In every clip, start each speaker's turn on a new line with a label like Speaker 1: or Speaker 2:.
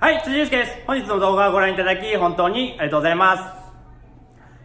Speaker 1: はい、辻祐介です。本日の動画をご覧いただき、本当にありがとうございます。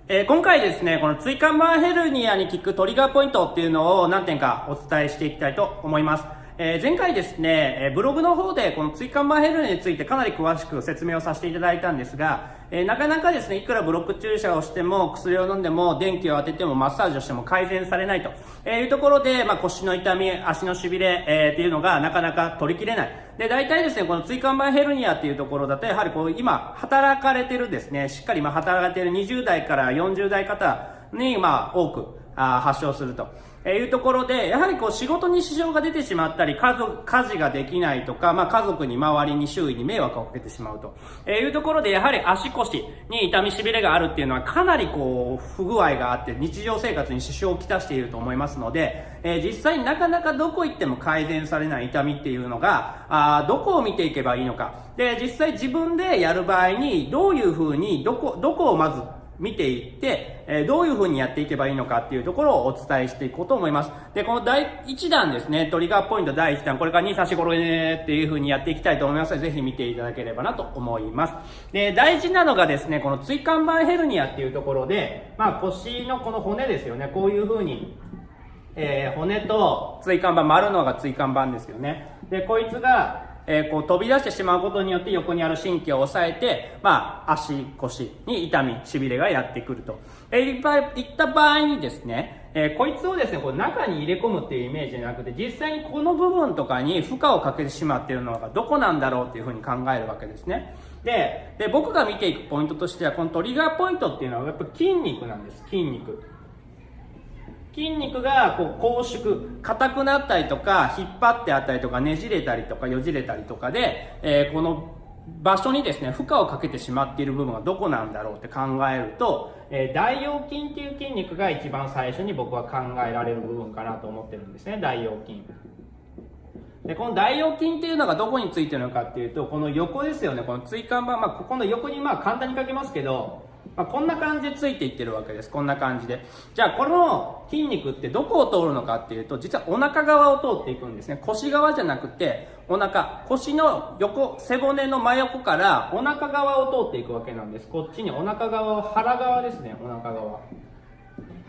Speaker 1: えー今回ですね、この椎間板ヘルニアに効くトリガーポイントっていうのを何点かお伝えしていきたいと思います。えー前回ですね、えブログの方でこの椎間板ヘルニアについてかなり詳しく説明をさせていただいたんですが、えーなかなかですね、いくらブロック注射をしても、薬を飲んでも、電気を当てても、マッサージをしても改善されないというところで、まあ、腰の痛み、足の痺れ、えーっていうのがなかなか取りきれない。で、大体ですね、この椎間板ヘルニアっていうところだと、やはりこう、今、働かれてるですね、しっかりまあ働かれてる20代から40代方に、まあ、多く、あ発症すると。えーいうところで、やはりこう仕事に支障が出てしまったり、家族、家事ができないとか、まあ家族に周りに周囲に迷惑をかけてしまうと。えーいうところで、やはり足腰に痛みしびれがあるっていうのはかなりこう、不具合があって、日常生活に支障をきたしていると思いますので、えー実際になかなかどこ行っても改善されない痛みっていうのが、あどこを見ていけばいいのか。で、実際自分でやる場合に、どういうふうに、どこ、どこをまず見ていって、えどういう風にやっていけばいいのかっていうところをお伝えしていこうと思います。で、この第1弾ですね、トリガーポイント第1弾、これから2差し頃ねっていう風にやっていきたいと思いますので、ぜひ見ていただければなと思います。で、大事なのがですね、この椎間板ヘルニアっていうところで、まあ腰のこの骨ですよね、こういう風に、えー骨と椎間板、丸のが椎間板ですよね。で、こいつが、えーこう飛び出してしまうことによって横にある神経を抑えて、まあ、足、腰に痛み、痺れがやってくると。えーいっぱい、いった場合にですね、えーこいつをですね、こう中に入れ込むっていうイメージじゃなくて、実際にこの部分とかに負荷をかけてしまっているのがどこなんだろうっていうふうに考えるわけですね。で、で僕が見ていくポイントとしては、このトリガーポイントっていうのはやっぱ筋肉なんです、筋肉。筋肉がこう拘縮硬くなったりとか引っ張ってあったりとかねじれたりとかよじれたりとかで、えーこの場所にですね負荷をかけてしまっている部分はどこなんだろうって考えると、えー大腰筋っていう筋肉が一番最初に僕は考えられる部分かなと思ってるんですね大腰筋。でこの大腰筋っていうのがどこについてるのかっていうとこの横ですよねこの椎間板、まあ、ここの横にまあ簡単に書けますけど、まあ、こんな感じでついていってるわけです。こんな感じで。じゃあこの筋肉ってどこを通るのかっていうと実はお腹側を通っていくんですね。腰側じゃなくてお腹。腰の横背骨の真横からお腹側を通っていくわけなんです。こっちにお腹側を腹側ですね。お腹側。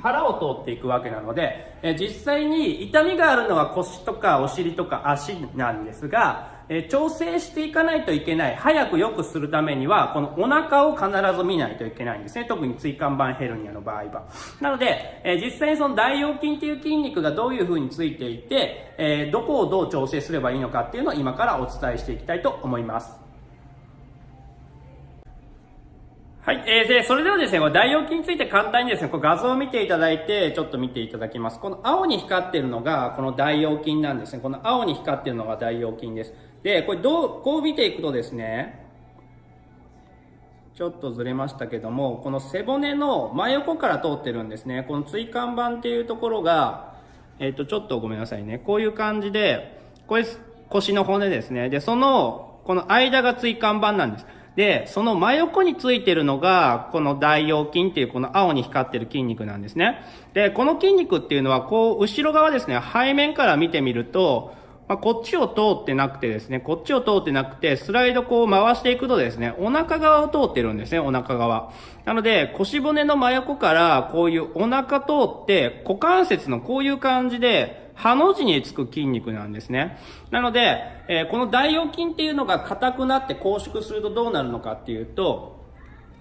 Speaker 1: 腹を通っていくわけなので、え実際に痛みがあるのは腰とかお尻とか足なんですが、え調整していかないといけない、早く良くするためには、このお腹を必ず見ないといけないんですね。特に椎間板ヘルニアの場合は。なので、え実際にその大腰筋っていう筋肉がどういう風についていて、えどこをどう調整すればいいのかっていうのを今からお伝えしていきたいと思います。はい。えー、で、それではですね、大腰筋について簡単にですね、こう画像を見ていただいて、ちょっと見ていただきます。この青に光っているのが、この大腰筋なんですね。この青に光っているのが大腰筋です。で、これどう、こう見ていくとですね、ちょっとずれましたけども、この背骨の真横から通ってるんですね。この椎間板っていうところが、えっ、と、ちょっとごめんなさいね。こういう感じで、これ腰の骨ですね。で、その、この間が椎間板なんです。で、その真横についてるのが、この大腰筋っていうこの青に光ってる筋肉なんですね。で、この筋肉っていうのは、こう、後ろ側ですね、背面から見てみると、まあ、こっちを通ってなくてですね、こっちを通ってなくて、スライドこう回していくとですね、お腹側を通ってるんですね、お腹側。なので、腰骨の真横から、こういうお腹通って、股関節のこういう感じで、ハの字につく筋肉なんですね。なので、えーこの大腰筋っていうのが硬くなって拘縮するとどうなるのかっていうと、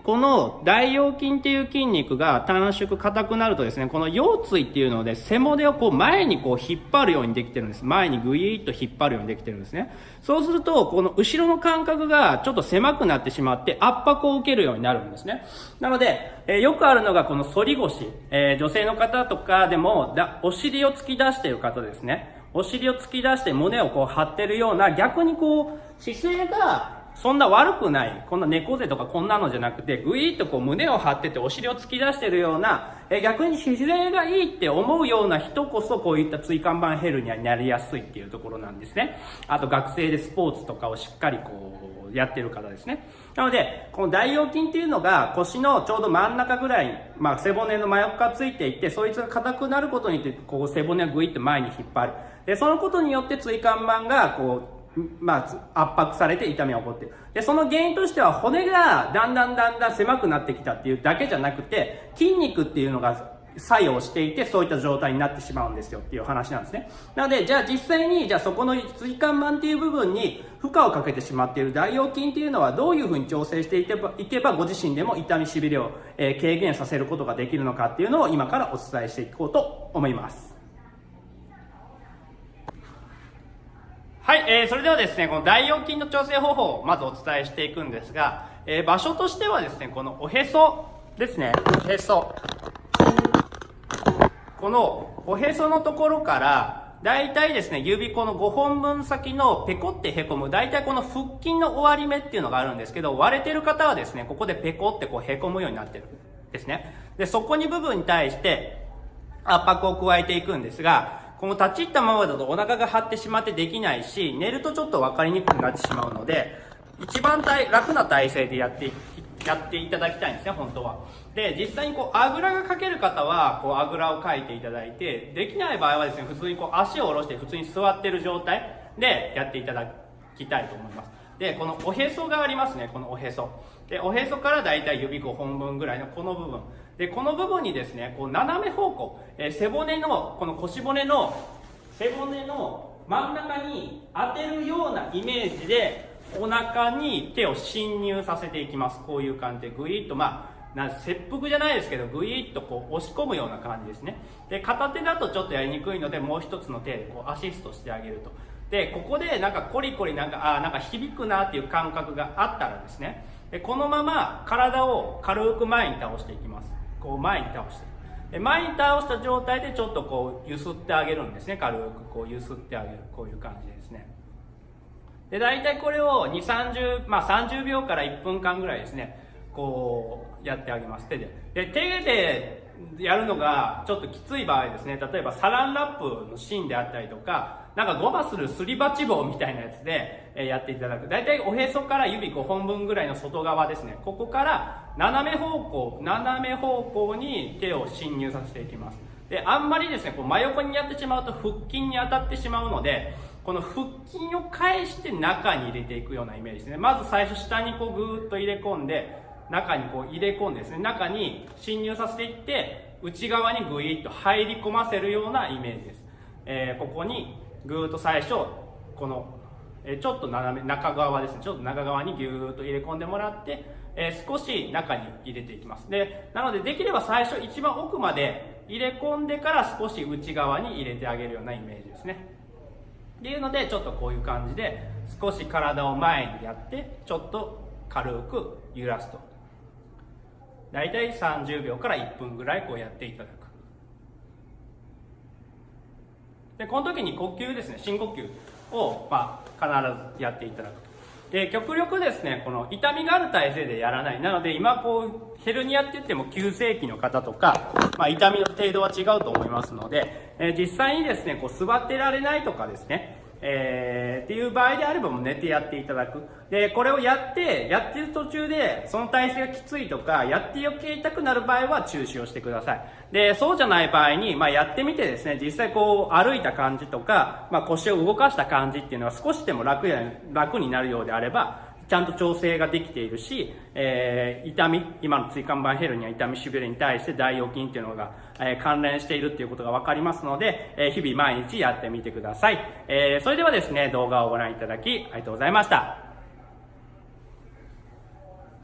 Speaker 1: この大腰筋っていう筋肉が短縮硬くなるとですね、この腰椎っていうので背骨をこう前にこう引っ張るようにできてるんです。前にグイーッと引っ張るようにできてるんですね。そうすると、この後ろの間隔がちょっと狭くなってしまって圧迫を受けるようになるんですね。なので、えーよくあるのがこの反り腰、えー女性の方とかでもだお尻を突き出してる方ですね。お尻を突き出して胸をこう張ってるような逆にこう姿勢がそんな悪くない、こんな猫背とかこんなのじゃなくて、ぐいっとこう胸を張っててお尻を突き出してるような、え逆に姿勢がいいって思うような人こそこういった椎間板ヘルニアになりやすいっていうところなんですね。あと学生でスポーツとかをしっかりこうやってる方ですね。なので、この大腰筋っていうのが腰のちょうど真ん中ぐらい、まあ背骨の真横からついていって、そいつが硬くなることによって、こう背骨がぐいっと前に引っ張る。で、そのことによって椎間板がこう、まあ、圧迫されて痛みが起こってる。で、その原因としては骨がだんだんだんだん狭くなってきたっていうだけじゃなくて、筋肉っていうのが作用していて、そういった状態になってしまうんですよっていう話なんですね。なので、じゃあ実際に、じゃあそこの椎間板っていう部分に負荷をかけてしまっている大腰筋っていうのはどういうふうに調整していけば、いけばご自身でも痛みしびれを、えー、軽減させることができるのかっていうのを今からお伝えしていこうと思います。はい、えー、それではですね、この大腰筋の調整方法をまずお伝えしていくんですが、えー、場所としてはですね、このおへそですね、おへそ。このおへそのところから、大体ですね、指この5本分先のペコってへこむ、大体この腹筋の終わり目っていうのがあるんですけど、割れてる方はですね、ここでペコってこうへこむようになってるですね。で、そこに部分に対して圧迫を加えていくんですが、この立ち入ったままだとお腹が張ってしまってできないし、寝るとちょっと分かりにくくなってしまうので、一番楽な体勢でやってやっていただきたいんですね、本当は。で、実際にこう、あぐらがかける方は、こう、あぐらをかいていただいて、できない場合はですね、普通にこう、足を下ろして普通に座ってる状態でやっていただきたいと思います。で、このおへそがありますね、このおへそ。で、おへそからだいたい指5本分ぐらいのこの部分。で、この部分にですね、こう、斜め方向、え、背骨の、この腰骨の、背骨の真ん中に当てるようなイメージで、お腹に手を侵入させていきます。こういう感じでぐいっと、まあ、な切腹じゃないですけど、ぐいっとこう押し込むような感じですね。で、片手だとちょっとやりにくいので、もう一つの手でこうアシストしてあげると。で、ここでなんかコリコリなんか、あなんか響くなっていう感覚があったらですね、でこのまま体を軽く前に倒していきます。こう前に倒して。で前に倒した状態でちょっとこう揺すってあげるんですね。軽くこう揺すってあげる。こういう感じですね。で、大体これを2、30、まあ30秒から1分間ぐらいですね、こうやってあげます、手で。で、手でやるのがちょっときつい場合ですね、例えばサランラップの芯であったりとか、なんかごまするすり鉢棒みたいなやつでやっていただく。大体おへそから指5本分ぐらいの外側ですね。ここから斜め方向、斜め方向に手を侵入させていきます。で、あんまりですね、こう真横にやってしまうと腹筋に当たってしまうので、この腹筋を返して中に入れていくようなイメージですね。まず最初下にこうぐーっと入れ込んで、中にこう入れ込んでですね、中に侵入させていって、内側にぐいっと入り込ませるようなイメージです。えー、ここにぐーっと最初、この、えー、ちょっと斜め、中側ですね、ちょっと中側にぎゅーっと入れ込んでもらって、えー、少し中に入れていきます。で、なのでできれば最初一番奥まで入れ込んでから少し内側に入れてあげるようなイメージですね。っていうのでちょっとこういう感じで少し体を前にやってちょっと軽く揺らすと大体30秒から1分ぐらいこうやっていただく。でこの時に呼吸ですね。深呼吸を、まあ、必ずやっていただくで極力ですねこの痛みがある体勢でやらない。なので今こうヘルニアって言っても急性期の方とか、まあ、痛みの程度は違うと思いますので、え、実際にですねこう座ってられないとかですねえー、っていう場合であればもう寝てやっていただく。で、これをやって、やってる途中で、その体勢がきついとか、やって余計痛くなる場合は中止をしてください。で、そうじゃない場合に、まあやってみてですね、実際こう歩いた感じとか、まあ腰を動かした感じっていうのは少しでも楽や、楽になるようであれば、ちゃんと調整ができているし、えー、痛み、今の椎間板ヘルニア痛みしびれに対して大腰筋っていうのが、えー、関連しているっていうことがわかりますので、えー、日々毎日やってみてください。えー、それではですね、動画をご覧いただきありがとうございました。